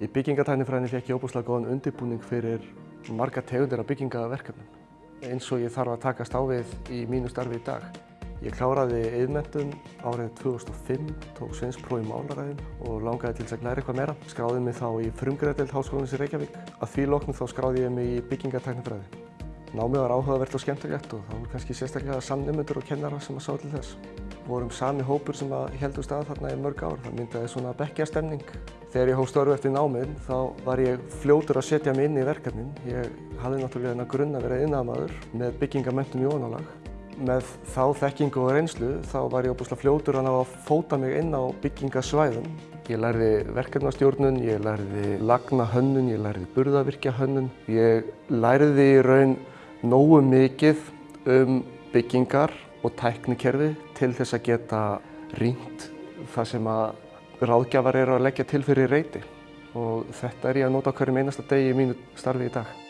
Í byggingatæknifræðinni fekk ég óbúslega góðan undirbúning fyrir marga tegundir af byggingaverkefnum eins og ég þarf að takast á við í mínu starfi í dag. Ég kláraði yðmentum árið 2005, tók svinspróf í málaræðin og langaði til þess að læra eitthvað meira. Skráði mig þá í frumgræðdeild Háskólanins í Reykjavík. Að því loknum þá skráði ég mig í byggingatæknifræði. Námið var áhugavert og skemmtilegt og þá voru kannski sérstaklega samnefnendur og kennara sem að sá til þess. Vorum sami hópur sem að heldum stað þarna í mörg ár. Það myndaði svona bekkjastemning. Þegar ég hóf störfu eftir námið þá var ég fljótur að setja mig inn í verkefnin. Ég hafði náttúrulega þennan grunn að vera iðnaðarmaður með byggingamöntum í onalag. Með þá þekkingu og reynslu þá var ég óbúslega fljótur að ná að fóta mig inn á byggingasvæðum. Ég lærði verkefnastjórnun, ég lærði lagnahönnun, ég lærði burðavirkjahönnun. Ég lærði í raun nógu mikið um byggingar og tæknikerfi til þess að geta rýnt það sem að ráðgjafar eru að leggja til fyrir reyti og þetta er ég að nota á hverjum einasta degi í mínu starfi í dag.